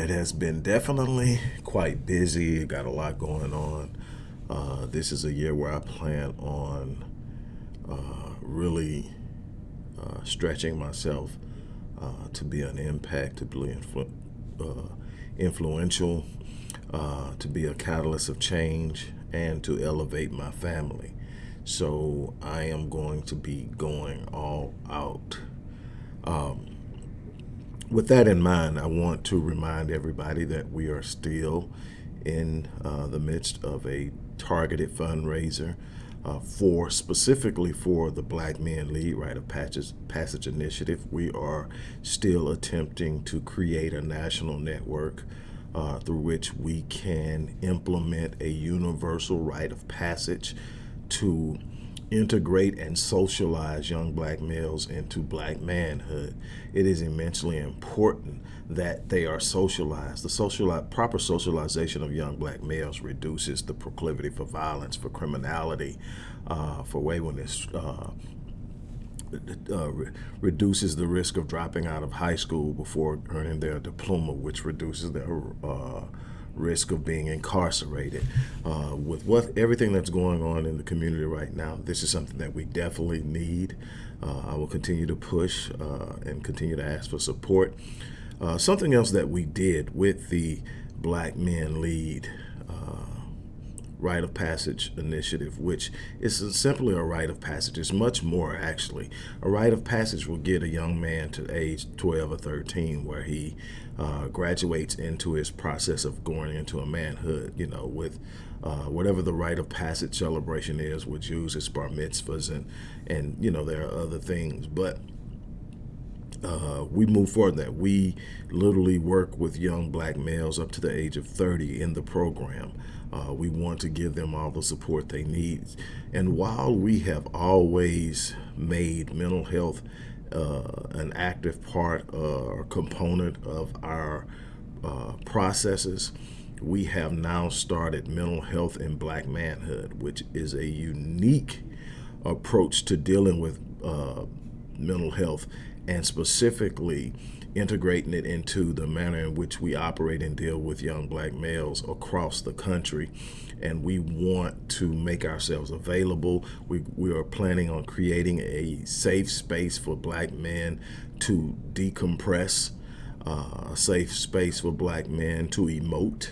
it has been definitely quite busy, got a lot going on. Uh, this is a year where I plan on uh, really uh, stretching myself uh, to be an impact, to be influ uh, influential, to be a catalyst of change, and to elevate my family. So I am going to be going all out. Um, with that in mind, I want to remind everybody that we are still in uh, the midst of a targeted fundraiser uh, for specifically for the Black Men Lead Rite of Passage, Passage Initiative. We are still attempting to create a national network uh, through which we can implement a universal rite of passage to integrate and socialize young black males into black manhood. It is immensely important that they are socialized. The social, proper socialization of young black males reduces the proclivity for violence, for criminality, uh, for waywardness, uh, uh, re reduces the risk of dropping out of high school before earning their diploma, which reduces their uh, risk of being incarcerated. Uh, with what everything that's going on in the community right now, this is something that we definitely need. Uh, I will continue to push uh, and continue to ask for support. Uh, something else that we did with the Black Men Lead rite of passage initiative, which is simply a rite of passage. It's much more, actually. A rite of passage will get a young man to age 12 or 13 where he uh, graduates into his process of going into a manhood, you know, with uh, whatever the rite of passage celebration is with Jews, it's bar mitzvahs, and, and, you know, there are other things. But uh, we move forward that we literally work with young black males up to the age of 30 in the program. Uh, we want to give them all the support they need. And while we have always made mental health uh, an active part uh, or component of our uh, processes, we have now started mental health in black manhood, which is a unique approach to dealing with uh, mental health and specifically integrating it into the manner in which we operate and deal with young black males across the country. And we want to make ourselves available. We, we are planning on creating a safe space for black men to decompress, uh, a safe space for black men to emote,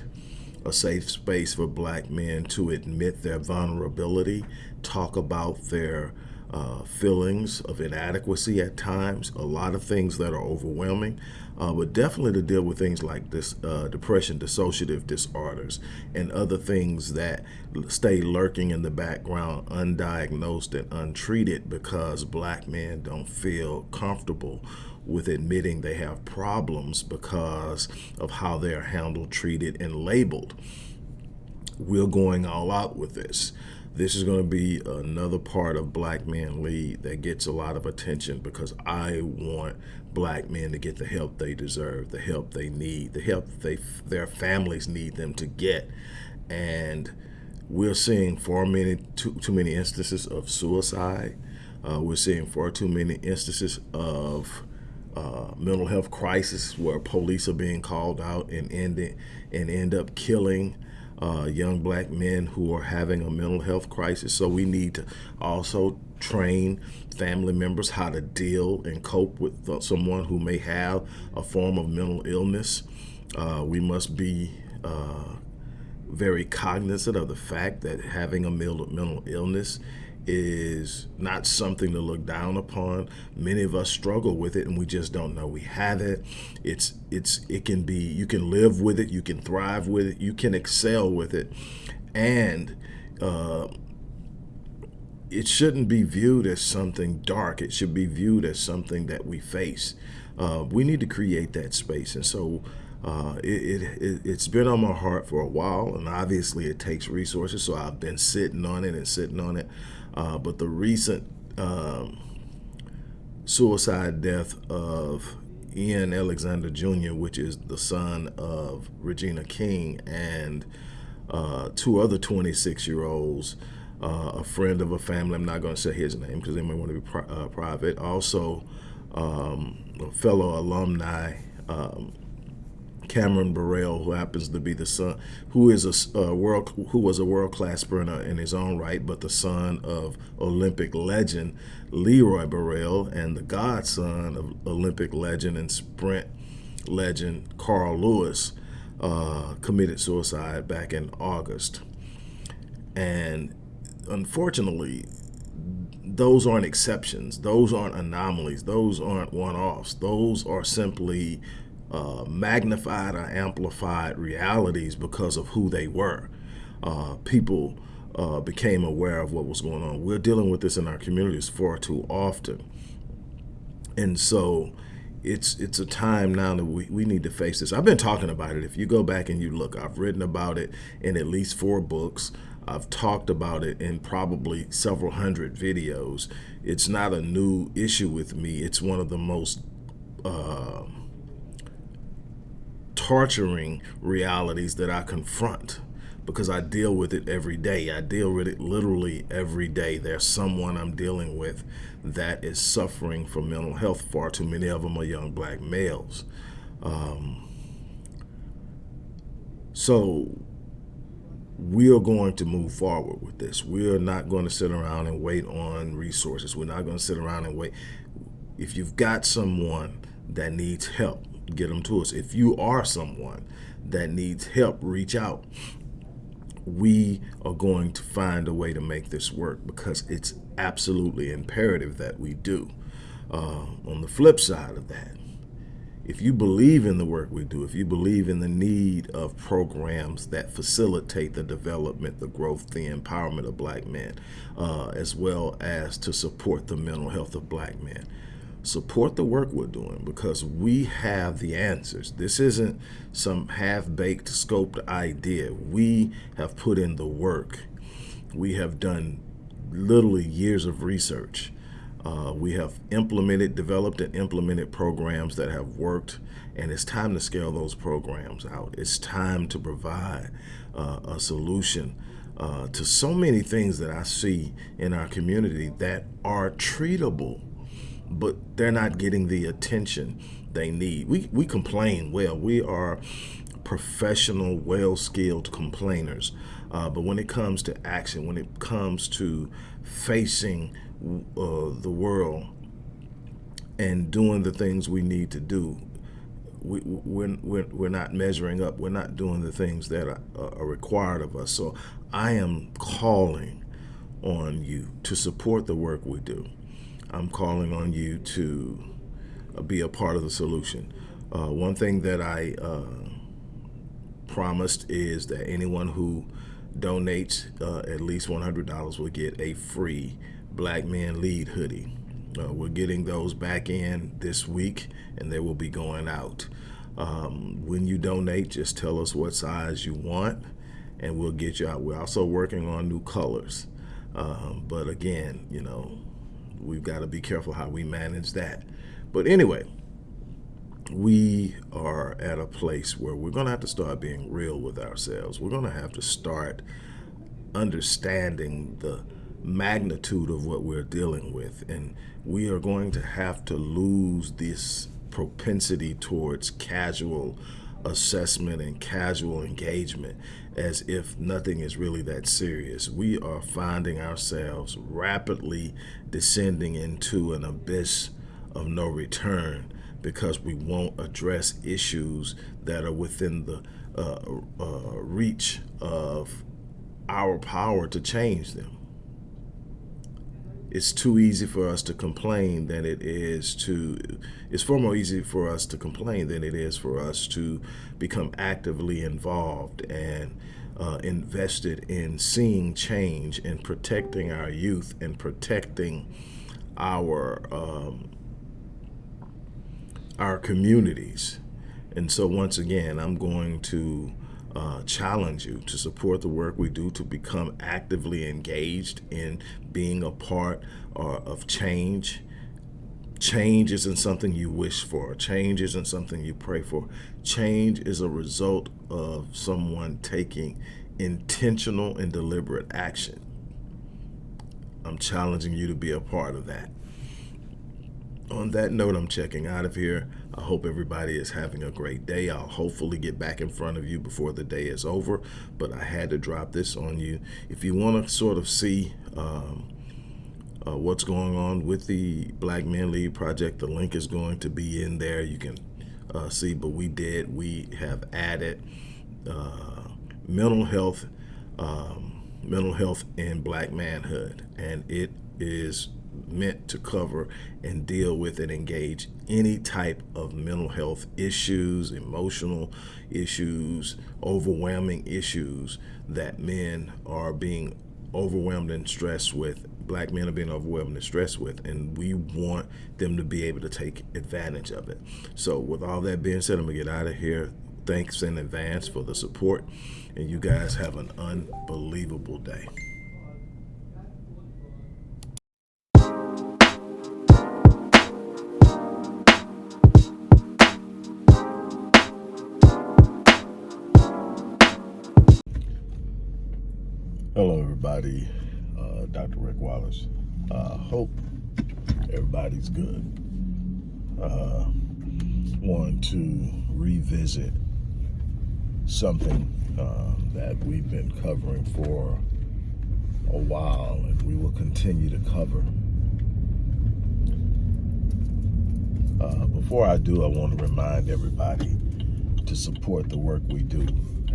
a safe space for black men to admit their vulnerability, talk about their uh, feelings of inadequacy at times, a lot of things that are overwhelming, uh, but definitely to deal with things like this uh, depression, dissociative disorders, and other things that stay lurking in the background, undiagnosed and untreated because black men don't feel comfortable with admitting they have problems because of how they're handled, treated, and labeled. We're going all out with this. This is going to be another part of Black Man Lead that gets a lot of attention because I want black men to get the help they deserve, the help they need, the help they their families need them to get. And we're seeing far many too, too many instances of suicide. Uh, we're seeing far too many instances of uh, mental health crisis where police are being called out and end it, and end up killing uh, young black men who are having a mental health crisis. So we need to also train family members how to deal and cope with someone who may have a form of mental illness. Uh, we must be uh, very cognizant of the fact that having a mental illness is not something to look down upon. Many of us struggle with it and we just don't know we have it. It's it's it can be you can live with it, you can thrive with it, you can excel with it. And uh, it shouldn't be viewed as something dark. It should be viewed as something that we face. Uh, we need to create that space. And so uh, it, it, it's been on my heart for a while, and obviously it takes resources, so I've been sitting on it and sitting on it. Uh, but the recent um, suicide death of Ian Alexander Jr., which is the son of Regina King, and uh, two other 26-year-olds, uh, a friend of a family, I'm not going to say his name because they may want to be pri uh, private, also um, a fellow alumni, um, Cameron Burrell, who happens to be the son, who is a, world, who was a world class sprinter in his own right, but the son of Olympic legend Leroy Burrell and the godson of Olympic legend and sprint legend Carl Lewis, uh, committed suicide back in August. And unfortunately, those aren't exceptions. Those aren't anomalies. Those aren't one-offs. Those are simply uh, magnified or amplified realities because of who they were. Uh, people uh, became aware of what was going on. We're dealing with this in our communities far too often. And so it's it's a time now that we, we need to face this. I've been talking about it. If you go back and you look, I've written about it in at least four books. I've talked about it in probably several hundred videos. It's not a new issue with me. It's one of the most uh, torturing realities that I confront because I deal with it every day. I deal with it literally every day. There's someone I'm dealing with that is suffering from mental health. Far too many of them are young black males. Um, so we are going to move forward with this. We are not going to sit around and wait on resources. We're not going to sit around and wait. If you've got someone that needs help, get them to us. If you are someone that needs help, reach out. We are going to find a way to make this work because it's absolutely imperative that we do. Uh, on the flip side of that, if you believe in the work we do, if you believe in the need of programs that facilitate the development, the growth, the empowerment of black men, uh, as well as to support the mental health of black men, support the work we're doing because we have the answers. This isn't some half-baked scoped idea. We have put in the work. We have done literally years of research. Uh, we have implemented, developed and implemented programs that have worked and it's time to scale those programs out. It's time to provide uh, a solution uh, to so many things that I see in our community that are treatable but they're not getting the attention they need. We, we complain well. We are professional, well-skilled complainers. Uh, but when it comes to action, when it comes to facing uh, the world and doing the things we need to do, we, we're, we're, we're not measuring up. We're not doing the things that are, are required of us. So I am calling on you to support the work we do. I'm calling on you to uh, be a part of the solution. Uh, one thing that I uh, promised is that anyone who donates uh, at least $100 will get a free Black Men Lead hoodie. Uh, we're getting those back in this week and they will be going out. Um, when you donate, just tell us what size you want and we'll get you out. We're also working on new colors. Um, but again, you know, we've got to be careful how we manage that. But anyway, we are at a place where we're going to have to start being real with ourselves. We're going to have to start understanding the magnitude of what we're dealing with. And we are going to have to lose this propensity towards casual assessment and casual engagement as if nothing is really that serious. We are finding ourselves rapidly descending into an abyss of no return because we won't address issues that are within the uh, uh, reach of our power to change them. It's too easy for us to complain than it is to, it's far more easy for us to complain than it is for us to become actively involved and uh, invested in seeing change and protecting our youth and protecting our um, our communities. And so once again, I'm going to uh, challenge you to support the work we do, to become actively engaged in being a part uh, of change. Change isn't something you wish for. Change isn't something you pray for. Change is a result of someone taking intentional and deliberate action. I'm challenging you to be a part of that. On that note, I'm checking out of here. I hope everybody is having a great day. I'll hopefully get back in front of you before the day is over, but I had to drop this on you. If you want to sort of see um, uh, what's going on with the Black Men Lead Project, the link is going to be in there. You can uh, see, but we did, we have added uh, mental health, um, mental health and black manhood, and it is meant to cover and deal with and engage any type of mental health issues, emotional issues, overwhelming issues that men are being overwhelmed and stressed with. Black men are being overwhelmed and stressed with, and we want them to be able to take advantage of it. So, with all that being said, I'm gonna get out of here. Thanks in advance for the support, and you guys have an unbelievable day. Wallace. Uh, hope everybody's good. Uh, want to revisit something uh, that we've been covering for a while and we will continue to cover. Uh, before I do, I want to remind everybody to support the work we do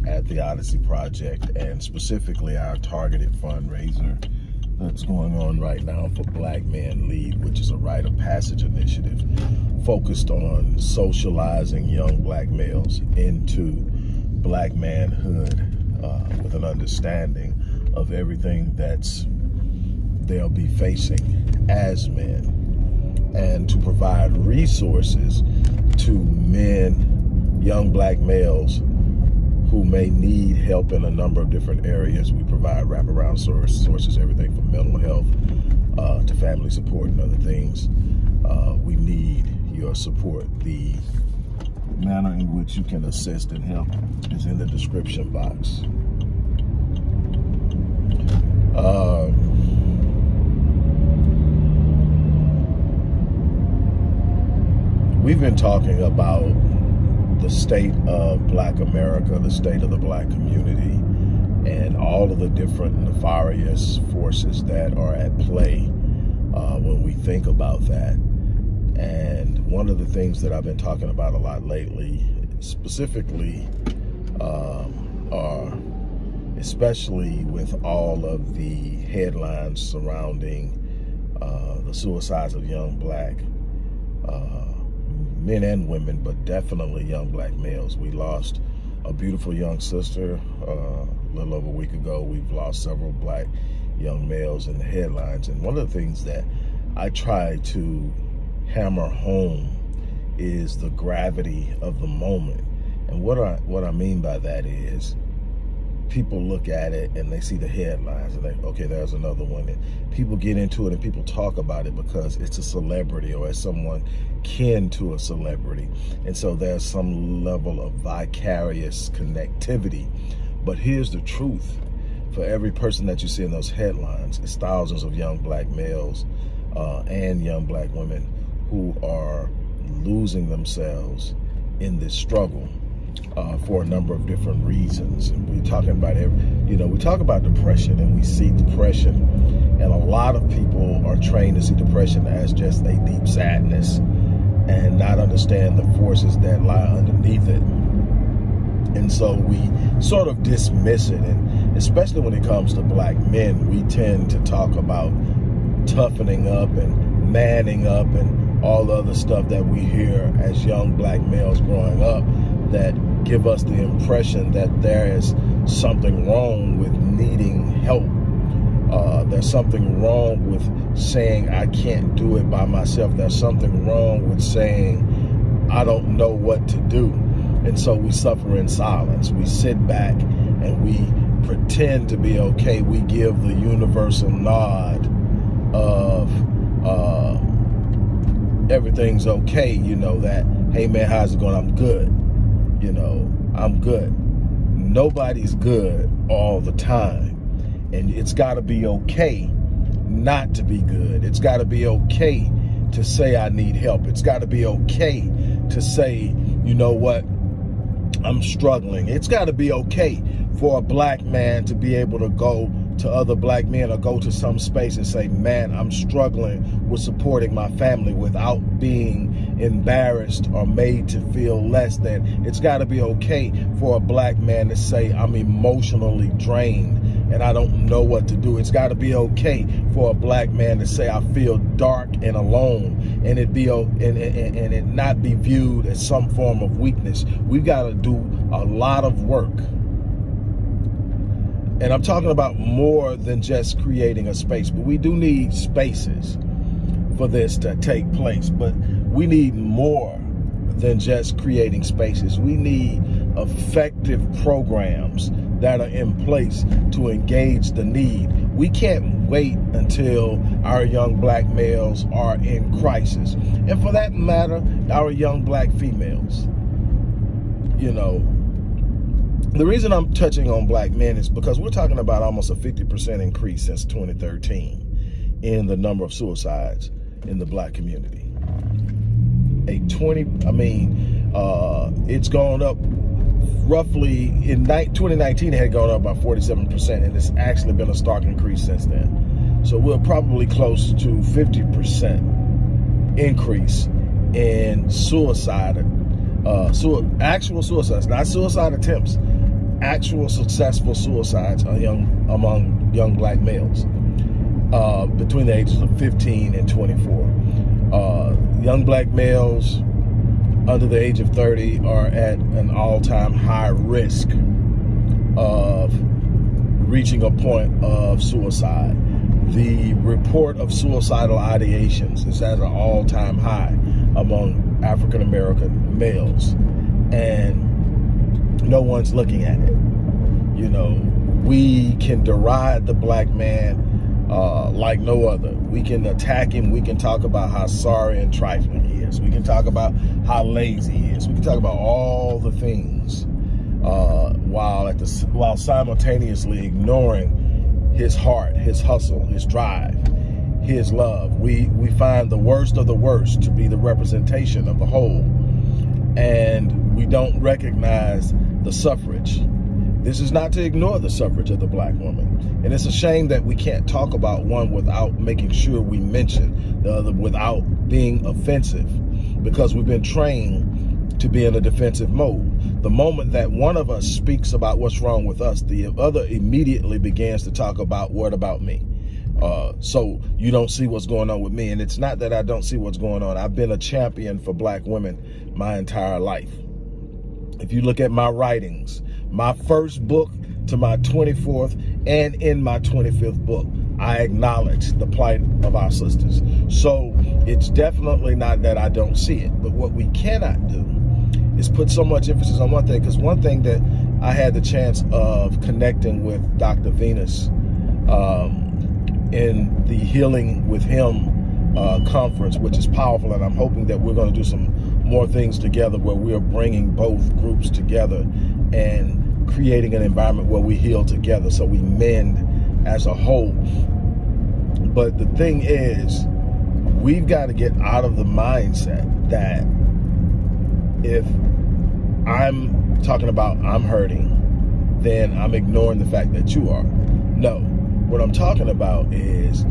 at the Odyssey Project and specifically our targeted fundraiser that's going on right now for Black Men Lead, which is a rite of passage initiative focused on socializing young black males into black manhood uh, with an understanding of everything that's they'll be facing as men and to provide resources to men, young black males who may need help in a number of different areas. We provide wraparound source, sources, everything from mental health uh, to family support and other things. Uh, we need your support. The manner in which you can assist and help is in the description box. Um, we've been talking about the state of black America, the state of the black community, and all of the different nefarious forces that are at play uh, when we think about that. And one of the things that I've been talking about a lot lately, specifically, um, are especially with all of the headlines surrounding uh, the suicides of young black uh, men and women, but definitely young black males. We lost a beautiful young sister uh, a little over a week ago. We've lost several black young males in the headlines. And one of the things that I try to hammer home is the gravity of the moment. And what I, what I mean by that is people look at it and they see the headlines and they, okay, there's another one. And people get into it and people talk about it because it's a celebrity or as someone kin to a celebrity. And so there's some level of vicarious connectivity. But here's the truth. For every person that you see in those headlines, it's thousands of young black males uh, and young black women who are losing themselves in this struggle uh, for a number of different reasons. And we're talking about, every, you know, we talk about depression and we see depression and a lot of people are trained to see depression as just a deep sadness and not understand the forces that lie underneath it. And so we sort of dismiss it. And especially when it comes to black men, we tend to talk about toughening up and manning up and all the other stuff that we hear as young black males growing up that give us the impression that there is something wrong with needing help. Uh, there's something wrong with saying I can't do it by myself. There's something wrong with saying I don't know what to do. And so we suffer in silence. We sit back and we pretend to be okay. We give the universal nod of uh, everything's okay, you know, that, hey man, how's it going? I'm good you know, I'm good. Nobody's good all the time. And it's got to be okay not to be good. It's got to be okay to say I need help. It's got to be okay to say, you know what, I'm struggling. It's got to be okay for a black man to be able to go to other black men or go to some space and say, man, I'm struggling with supporting my family without being embarrassed or made to feel less than. It's got to be okay for a black man to say, I'm emotionally drained and I don't know what to do. It's got to be okay for a black man to say, I feel dark and alone and it be and, and, and it not be viewed as some form of weakness. We've got to do a lot of work and I'm talking about more than just creating a space, but we do need spaces for this to take place. But we need more than just creating spaces. We need effective programs that are in place to engage the need. We can't wait until our young black males are in crisis. And for that matter, our young black females. You know, the reason I'm touching on black men is because we're talking about almost a 50% increase since 2013 in the number of suicides in the black community. A 20, I mean, uh, it's gone up roughly in 2019 it had gone up by 47% and it's actually been a stark increase since then. So we're probably close to 50% increase in suicide, uh, su actual suicides, not suicide attempts, actual successful suicides young, among young black males uh, between the ages of 15 and 24. Uh, young black males under the age of 30 are at an all-time high risk of reaching a point of suicide. The report of suicidal ideations is at an all-time high among African-American males. And no one's looking at it. You know, we can deride the black man uh, like no other. We can attack him. We can talk about how sorry and trifling he is. We can talk about how lazy he is. We can talk about all the things uh, while at the while simultaneously ignoring his heart, his hustle, his drive, his love. We we find the worst of the worst to be the representation of the whole, and we don't recognize the suffrage. This is not to ignore the suffrage of the black woman. And it's a shame that we can't talk about one without making sure we mention the other without being offensive because we've been trained to be in a defensive mode. The moment that one of us speaks about what's wrong with us, the other immediately begins to talk about what about me. Uh, so you don't see what's going on with me. And it's not that I don't see what's going on. I've been a champion for black women my entire life. If you look at my writings, my first book to my 24th and in my 25th book, I acknowledge the plight of our sisters. So it's definitely not that I don't see it, but what we cannot do is put so much emphasis on one thing, because one thing that I had the chance of connecting with Dr. Venus um, in the Healing with Him uh, conference, which is powerful, and I'm hoping that we're going to do some more things together where we are bringing both groups together and creating an environment where we heal together so we mend as a whole. But the thing is, we've got to get out of the mindset that if I'm talking about I'm hurting, then I'm ignoring the fact that you are. No, what I'm talking about is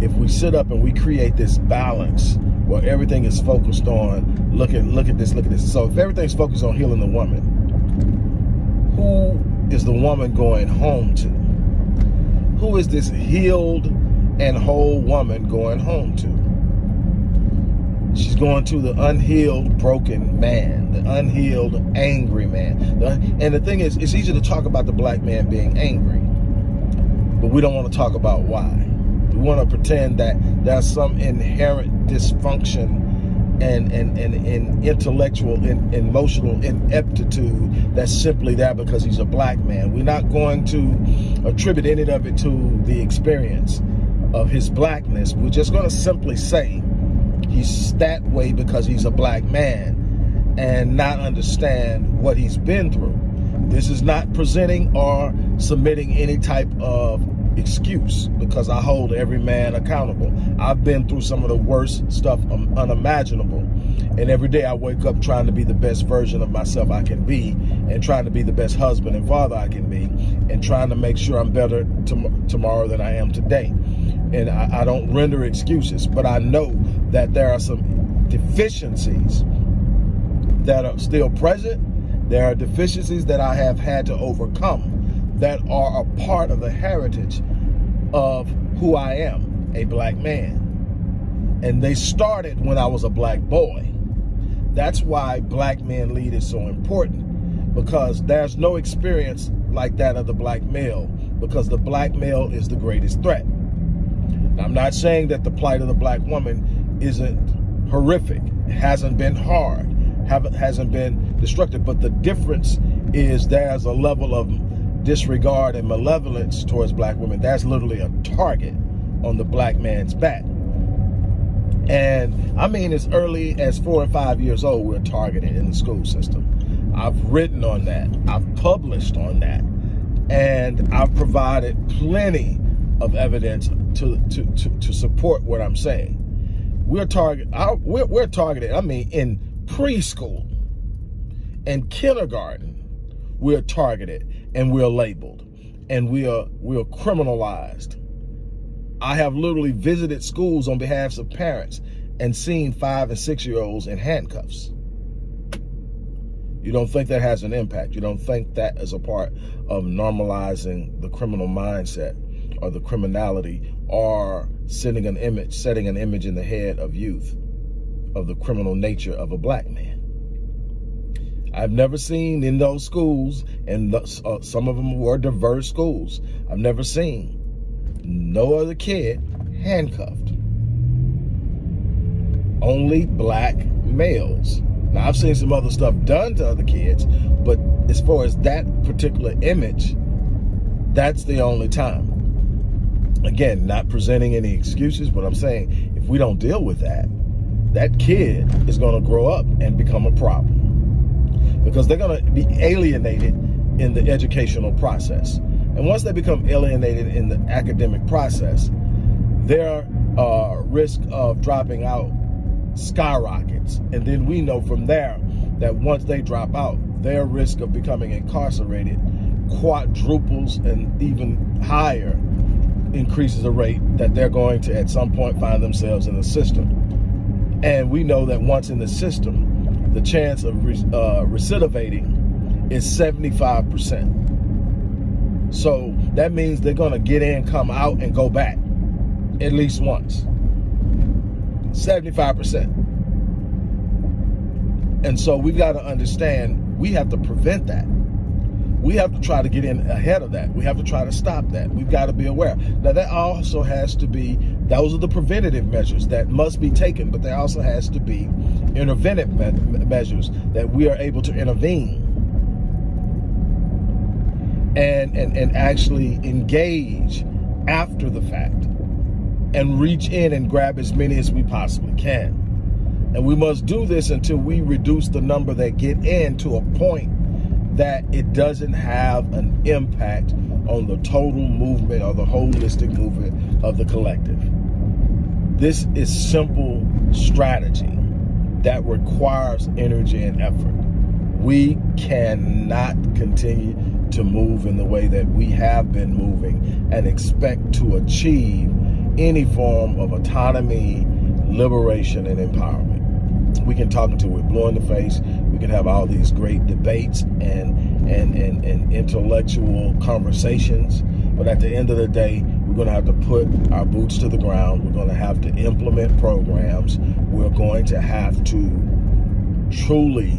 if we sit up and we create this balance where everything is focused on look at look at this, look at this. So if everything's focused on healing the woman, who is the woman going home to? Who is this healed and whole woman going home to? She's going to the unhealed, broken man, the unhealed, angry man. and the thing is, it's easy to talk about the black man being angry, but we don't want to talk about why. We want to pretend that there's some inherent dysfunction and, and, and, and intellectual and emotional ineptitude that's simply there because he's a black man. We're not going to attribute any of it to the experience of his blackness. We're just going to simply say he's that way because he's a black man and not understand what he's been through. This is not presenting or submitting any type of excuse because I hold every man accountable. I've been through some of the worst stuff unimaginable. And every day I wake up trying to be the best version of myself I can be and trying to be the best husband and father I can be and trying to make sure I'm better to tomorrow than I am today. And I, I don't render excuses, but I know that there are some deficiencies that are still present. There are deficiencies that I have had to overcome that are a part of the heritage of who I am, a black man. And they started when I was a black boy. That's why Black Men Lead is so important because there's no experience like that of the black male because the black male is the greatest threat. I'm not saying that the plight of the black woman isn't horrific. Hasn't been hard, haven't, hasn't been destructive, but the difference is there's a level of disregard and malevolence towards black women, that's literally a target on the black man's back. And I mean, as early as four or five years old, we're targeted in the school system. I've written on that. I've published on that. And I've provided plenty of evidence to, to, to, to support what I'm saying. We're target, we're, we're targeted, I mean, in preschool and kindergarten, we're targeted and we're labeled and we are we are criminalized. I have literally visited schools on behalf of parents and seen five and six year olds in handcuffs. You don't think that has an impact. You don't think that is a part of normalizing the criminal mindset or the criminality or sending an image, setting an image in the head of youth of the criminal nature of a black man. I've never seen in those schools, and the, uh, some of them were diverse schools, I've never seen no other kid handcuffed. Only black males. Now, I've seen some other stuff done to other kids, but as far as that particular image, that's the only time. Again, not presenting any excuses, but I'm saying if we don't deal with that, that kid is going to grow up and become a problem because they're going to be alienated in the educational process. And once they become alienated in the academic process, their uh, risk of dropping out skyrockets. And then we know from there that once they drop out, their risk of becoming incarcerated quadruples and even higher increases the rate that they're going to at some point find themselves in the system. And we know that once in the system, the chance of uh, recidivating is 75%. So that means they're gonna get in, come out, and go back at least once. 75%. And so we've got to understand we have to prevent that. We have to try to get in ahead of that. We have to try to stop that. We've got to be aware. Now that also has to be, those are the preventative measures that must be taken, but there also has to be interventive me measures that we are able to intervene and, and, and actually engage after the fact and reach in and grab as many as we possibly can. And we must do this until we reduce the number that get in to a point that it doesn't have an impact on the total movement or the holistic movement of the collective. This is simple strategy that requires energy and effort. We cannot continue to move in the way that we have been moving and expect to achieve any form of autonomy, liberation, and empowerment. We can talk until we're blue in the face. We can have all these great debates and, and, and, and intellectual conversations. But at the end of the day, we're going to have to put our boots to the ground. We're going to have to implement programs. We're going to have to truly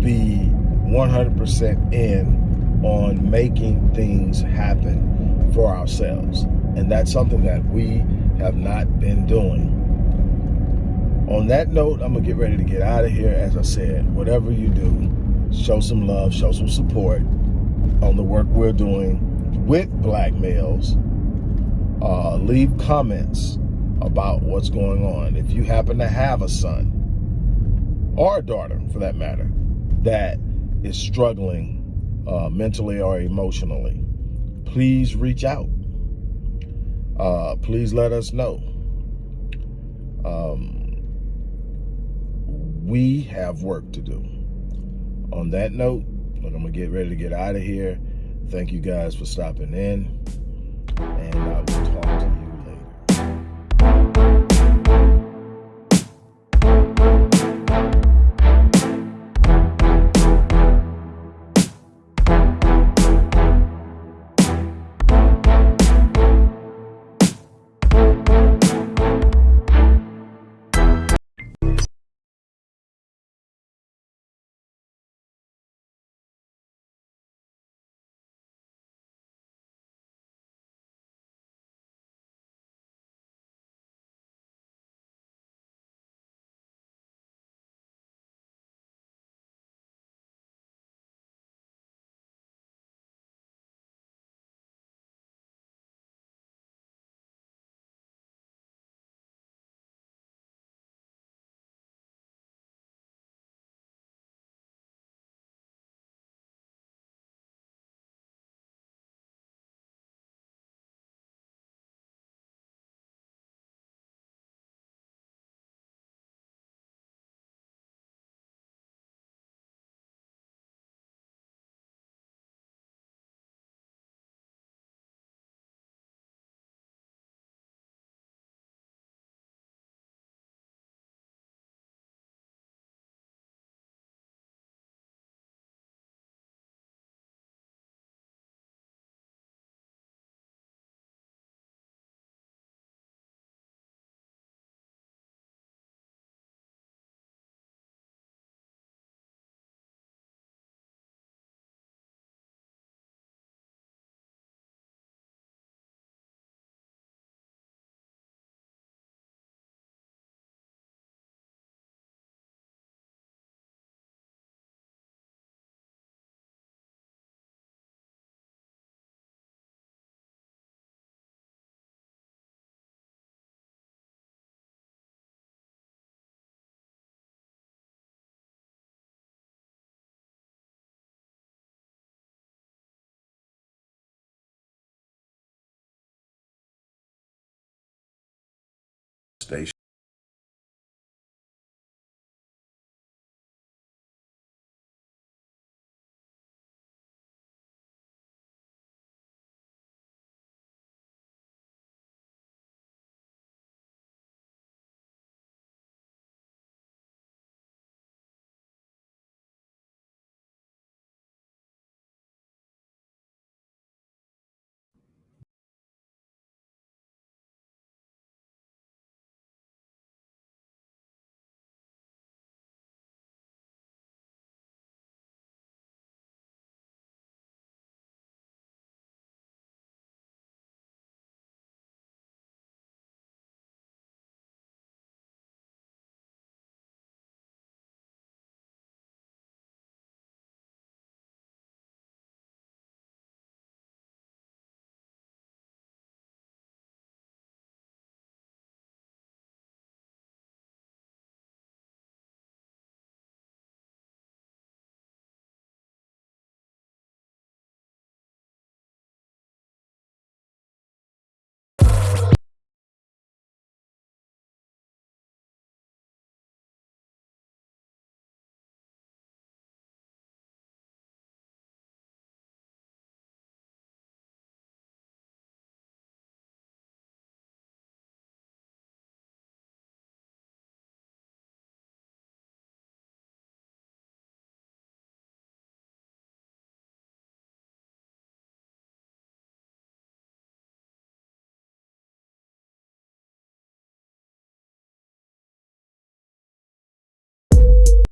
be 100% in on making things happen for ourselves. And that's something that we have not been doing. On that note, I'm going to get ready to get out of here. As I said, whatever you do, show some love, show some support on the work we're doing with black males, uh, leave comments about what's going on. If you happen to have a son or a daughter, for that matter, that is struggling uh, mentally or emotionally, please reach out. Uh, please let us know. Um, we have work to do. On that note, look, I'm going to get ready to get out of here. Thank you guys for stopping in.